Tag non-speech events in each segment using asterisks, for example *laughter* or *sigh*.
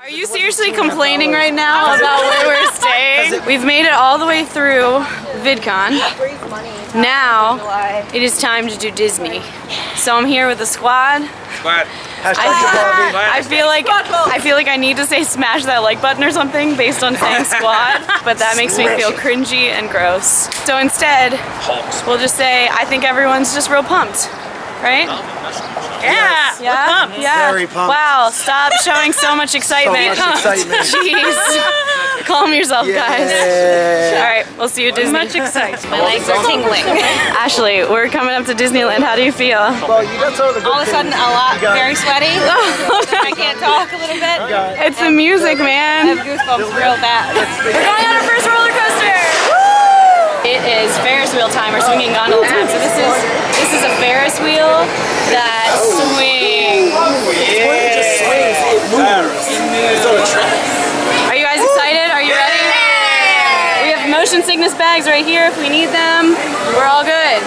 Are you seriously complaining right now about where we're staying? We've made it all the way through VidCon. Now it is time to do Disney. So I'm here with the squad. Squad. I, *laughs* I feel like I feel like I need to say smash that like button or something based on saying *laughs* squad, but that makes me feel cringy and gross. So instead, we'll just say I think everyone's just real pumped, right? Yeah, yeah, yeah. Very pumped. Wow, stop showing so much excitement. so much *laughs* excitement. Jeez. Calm yourself, guys. Yeah. All right, we'll see you at Disney. Much excitement. My legs are tingling. Ashley, we're coming up to Disneyland. How do you feel? Well, you got some of the All of a sudden, a lot, You got- very sweaty. *laughs* I can't talk a little bit. I It's the music, man. I have goosebumps real bad. We're going on our first roller coaster. It is Ferris wheel time or swinging gondola time. So this is this is a Ferris wheel motion sickness bags right here if we need them. We're all good.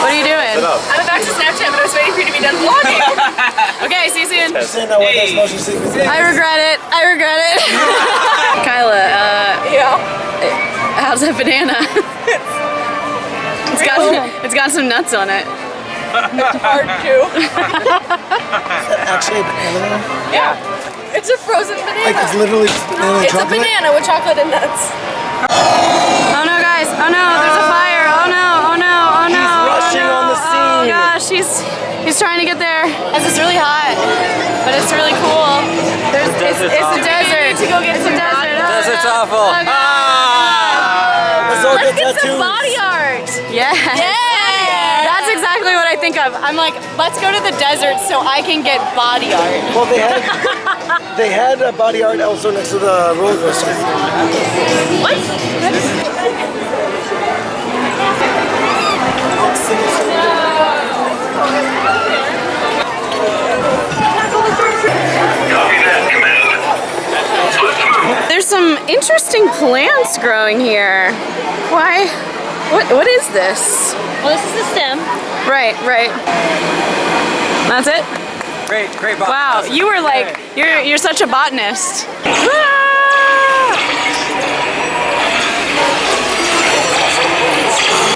What are you doing? I'm about to Snapchat, but I was waiting for you to be done vlogging. *laughs* Okay, see you soon. Saying that one of those motion sickness things. I regret it. I regret it. *laughs* Kyla, uh, yeah. how's that banana? *laughs* it's got it's got some nuts on it. It's Hard to. Actually, a banana. Yeah. It's a frozen banana. Like it's literally just banana it's a banana with chocolate and nuts. Oh no, guys! Oh no, there's a ah. fire! Oh no! Oh no! Oh, oh no! rushing oh, no. on the Oh gosh, he's he's trying to get there. Guys, It's really hot, but it's really cool. There's, it's, it's a desert. to go get It's a some desert. Oh, Desert's no. awful. Oh, God. Ah. Let's Let's get get some body art. Yeah. Yeah. Exactly what I think of. I'm like, let's go to the desert so I can get body art. Well, they had they had a body art also next to the roller coaster. There's some interesting plants growing here. Why? What? What is this? Well, this is the stem. Right, right. That's it. Great, great box. Wow, you were like, you're you're such a botanist. Ah!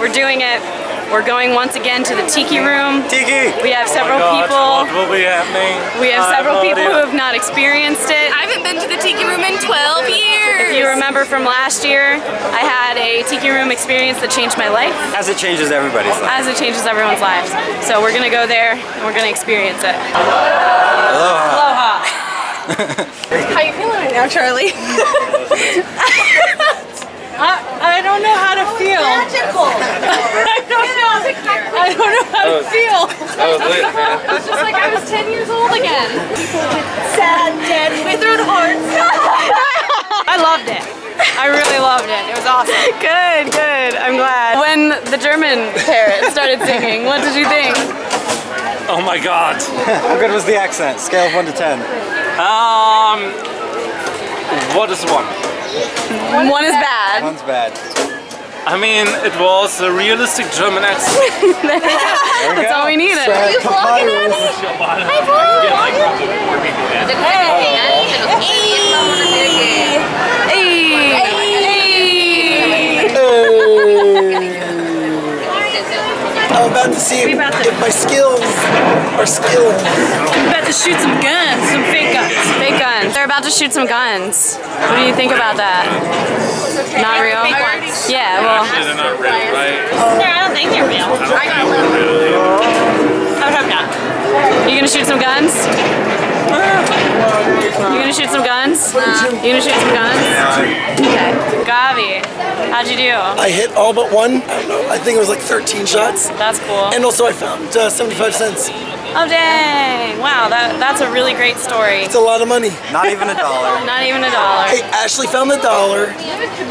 We're doing it. We're going once again to the tiki room. Tiki! We have several Oh my God, people. What will be happening? We have I several no people who have not experienced it. I haven't been to the tiki room in 12 years. If you remember from last year, I had a tiki room experience that changed my life, As it changes everybody's life. as it changes everyone's lives. So we're gonna go there and we're gonna experience it. Aloha. Aloha! *laughs* How are you feeling right now, Charlie? *laughs* I I don't know how to feel. Magical. *laughs* I don't know. I don't know how to feel. That was lit, man. It's just like I was 10 years old again. People with sad, dead, withered hearts. *laughs* I loved it. I really loved it. It was awesome. *laughs* Good, good. I'm glad. When the German parrot started singing, what did you think? Oh my god. How good was the accent? Scale of 1 to 10. Um, what is one? One is bad. One's bad. I mean, it was a realistic German accent. *laughs* That's all we needed. Brad Papyrus. Hey. About to shoot some guns. What do you think about that? Not real? Yeah, well, They're not real, right? I don't think they're real. I got a little. I would hope not. you gonna shoot some guns? You gonna shoot some guns? You gonna shoot some guns? Okay. Gavi, how'd you do? I hit all but one. I don't know. I think it was like 13 shots. That's cool. And also I found uh, 75 cents. Oh dang! Wow, that that's a really great story. It's a lot of money. Not even a dollar. *laughs* Not even a dollar. Hey, Ashley found the dollar.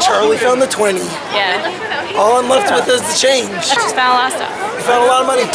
Charlie found the 20. Yeah. All I'm left with is the change. Just found a lot of stuff. We found a lot of money.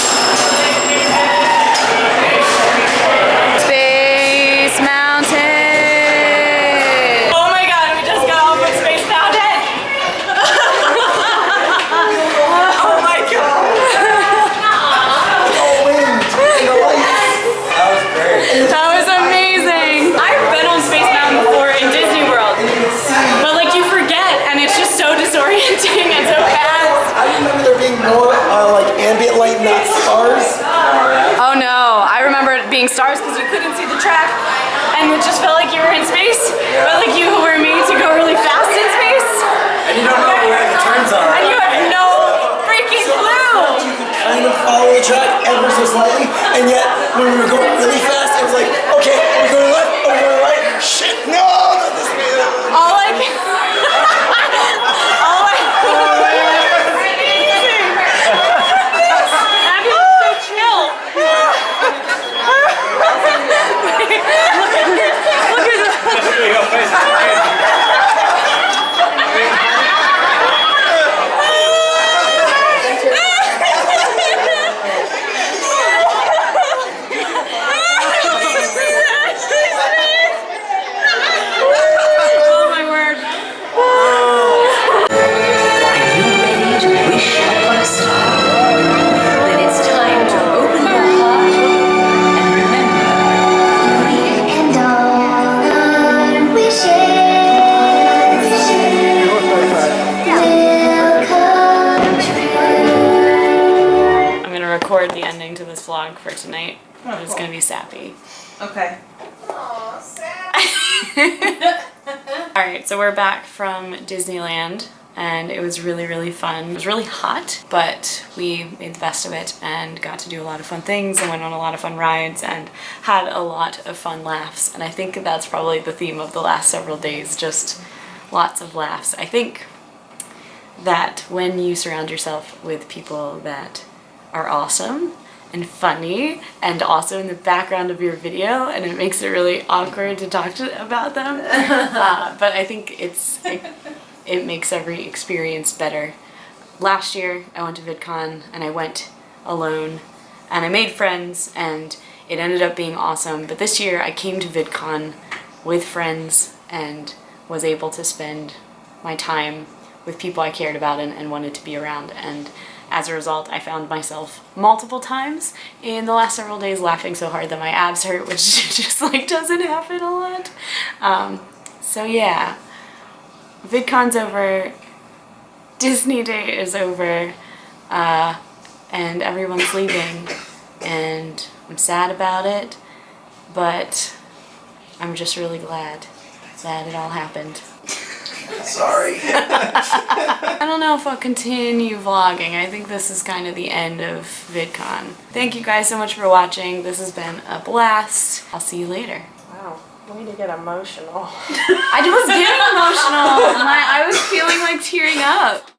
When we were going for tonight. Oh, it's gonna be sappy. Okay. *laughs* Alright, so we're back from Disneyland and it was really, really fun. It was really hot, but we made the best of it and got to do a lot of fun things and went on a lot of fun rides and had a lot of fun laughs. And I think that's probably the theme of the last several days, just lots of laughs. I think that when you surround yourself with people that are awesome and funny and also in the background of your video and it makes it really awkward to talk to about them. *laughs* Uh, but I think it's it, it makes every experience better. Last year I went to VidCon and I went alone and I made friends and it ended up being awesome. But this year I came to VidCon with friends and was able to spend my time with people I cared about and, and wanted to be around. And as a result, I found myself multiple times in the last several days laughing so hard that my abs hurt, which *laughs* just like doesn't happen a lot. Um, so yeah, VidCon's over, Disney Day is over, uh, and everyone's leaving, and I'm sad about it, but I'm just really glad that it all happened. Sorry. *laughs* I don't know if I'll continue vlogging. I think this is kind of the end of VidCon. Thank you guys so much for watching. This has been a blast. I'll see you later. Wow. Way to get emotional. *laughs* I was getting emotional. *laughs* My, I was feeling like tearing up.